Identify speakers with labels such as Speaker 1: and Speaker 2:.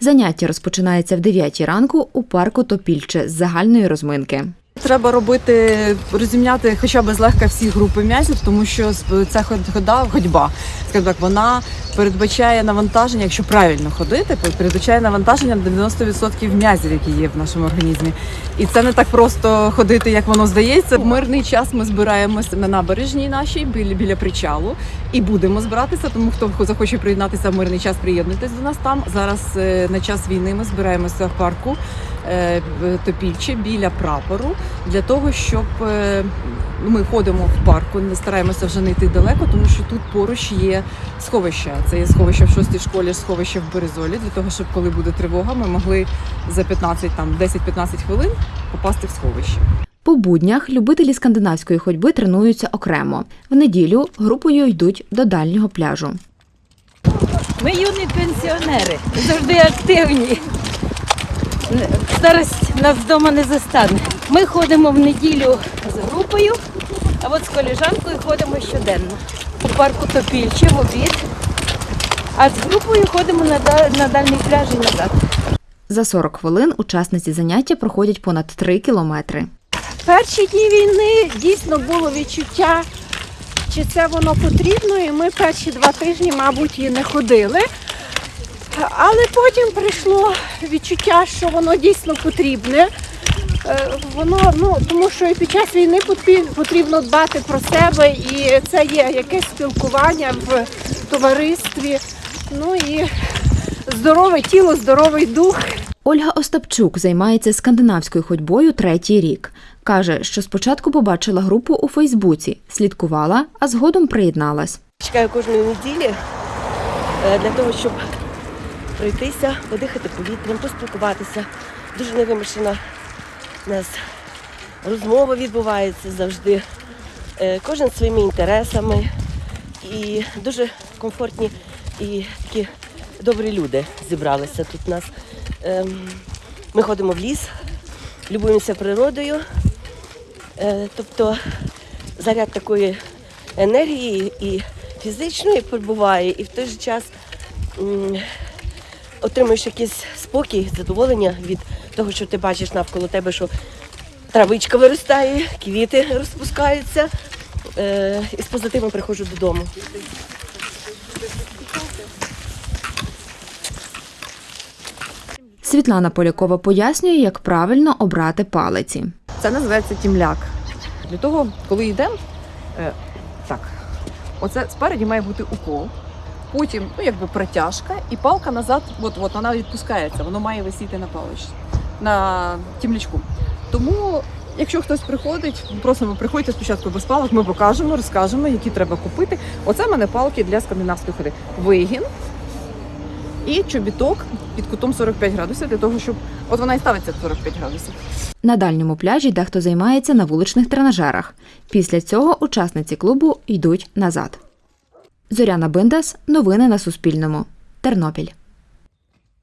Speaker 1: Заняття розпочинається в 9 ранку у парку Топільче з загальної розминки.
Speaker 2: Треба робити розімняти хоча б злегка всі групи м'язів, тому що ця хода, ходьба, скажімо так, вона передбачає навантаження, якщо правильно ходити, передбачає навантаження на 90% м'язів, які є в нашому організмі. І це не так просто ходити, як воно здається. В мирний час ми збираємося на набережній нашій біля, біля причалу і будемо збиратися. Тому хто захоче приєднатися в мирний час, приєднуйтесь до нас там. Зараз е, на час війни ми збираємося в парку е, Топільче біля прапору для того, щоб е, ми ходимо в парку, не стараємося вже не йти далеко, тому що тут поруч є сховище. Це є сховище в шостій школі, сховище в Березолі, для того, щоб коли буде тривога, ми могли за 15 там 10-15 хвилин попасти в сховище.
Speaker 1: По буднях любителі скандинавської ходьби тренуються окремо. В неділю групою йдуть до дальнього пляжу.
Speaker 3: Ми юні пенсіонери, завжди активні. Старость нас вдома не застане. Ми ходимо в неділю з групою, а от з коліжанкою ходимо щоденно. У парку Топільче в обід, а з групою ходимо на, на дальній пляж і назад.
Speaker 1: За 40 хвилин учасниці заняття проходять понад 3 кілометри.
Speaker 4: Перші дні війни дійсно було відчуття, чи це воно потрібно, і ми перші два тижні, мабуть, і не ходили. Але потім прийшло відчуття, що воно дійсно потрібне. Е, Воно, ну, тому що і під час війни потрібно дбати про себе, і це є якесь спілкування в товаристві. Ну і здорове тіло, здоровий дух.
Speaker 1: Ольга Остапчук займається скандинавською ходьбою третій рік. Каже, що спочатку побачила групу у Фейсбуці, слідкувала, а згодом приєдналась.
Speaker 5: Чекаю кожної неділі е, для того, щоб пройтися, подихати повітрям, поспілкуватися. Дуже невимушена у нас розмова відбувається завжди. Е, Кожен своїми інтересами і дуже комфортні і такі добрі люди зібралися тут у нас. Ем, Ми ходимо в ліс, любуємося природою. Е, Тобто заряд такої енергії і фізичної перебуває, і в той же час отримуєш якийсь спокій, задоволення від того, що ти бачиш навколо тебе, що травичка виростає, квіти розпускаються. Е, і з позитивом приходжу додому.
Speaker 1: Світлана Полякова пояснює, як правильно обрати палиці.
Speaker 2: Це називається тімляк. Для того, коли йдемо, е, так, оце спереді має бути укол, потім ну, якби протяжка, і палка назад, от, от вона відпускається, воно має висіти на паличці, на тімлячку. Тому, якщо хтось приходить, просимо приходьте спочатку без палок, ми покажемо, розкажемо, які треба купити. Оце в мене палки для скандинавської ходи. Вигін і чобіток під кутом 45 градусів, для того, щоб от вона і ставиться 45 градусів.
Speaker 1: На дальньому пляжі дехто займається на вуличних тренажерах. Після цього учасниці клубу йдуть назад. Зоряна Биндас. Новини на Суспільному. Тернопіль